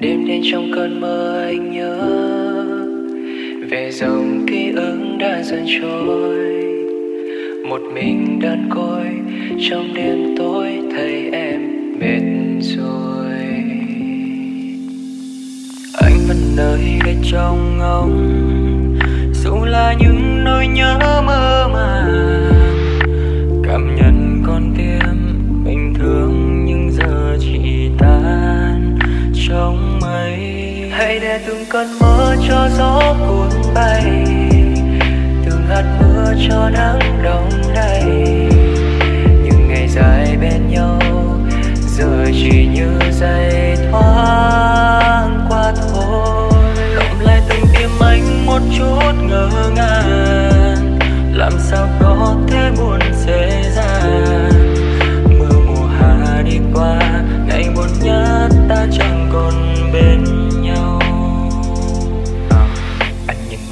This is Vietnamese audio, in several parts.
đêm đến trong cơn mơ anh nhớ. Về dòng ký ức đã dần trôi, một mình đơn côi, trong đêm tối thấy em mệt rồi. Anh vẫn nơi đây trong ngóng dù là những nỗi nhớ vậy để từng cơn mưa cho gió cuốn bay, từng hạt mưa cho nắng đông đầy những ngày dài bên nhau, giờ chỉ như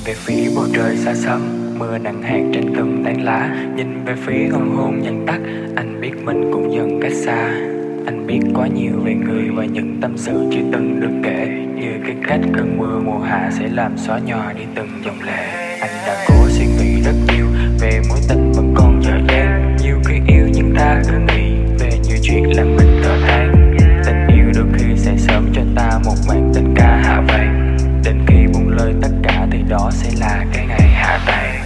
về phía bầu trời xa xăm, mưa nặng hạt trên từng tán lá. Nhìn về phía hoàng hôn dần tắt anh biết mình cũng dần cách xa. Anh biết quá nhiều về người và những tâm sự chưa từng được kể. Như cái cách cơn mưa mùa hạ sẽ làm xóa nhòa đi từng dòng lệ. Anh đã cố suy nghĩ rất nhiều về mối tình vẫn còn dở dang. Nhiều khi yêu nhưng ta cứ nghĩ về nhiều chuyện làm mình thở than. Tình yêu đôi khi sẽ sớm cho ta một màn tình ca hạ vang. Đến khi buông lời tất cả đó sẽ là cái ngày hạ tay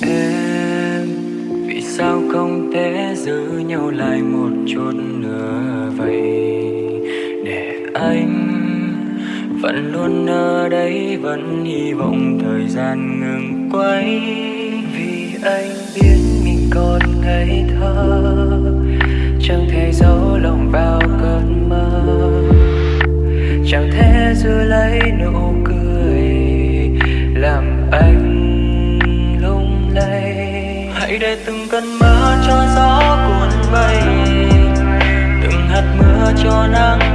em, vì sao không thể giữ nhau lại một chút nữa vậy? Để anh vẫn luôn ở đây, vẫn hy vọng thời gian ngừng quay. Vì anh biết mình còn ngây thơ, chẳng thể giấu lòng vào cơn mơ. Chẳng thể giữ lấy nụ cười anh lung lay. Hãy để từng cơn mưa cho gió cuốn bay từng hạt mưa cho nắng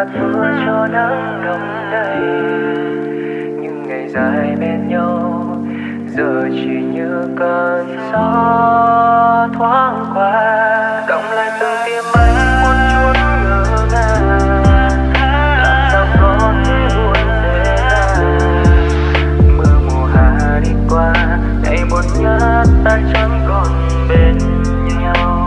hạt mưa cho nắng đông đầy những ngày dài bên nhau giờ chỉ như cơn gió thoáng qua. Động lại từng tim anh muốn chuốt ngỡ ngàng Qua, ngày một nhớ ta chẳng còn bên nhau.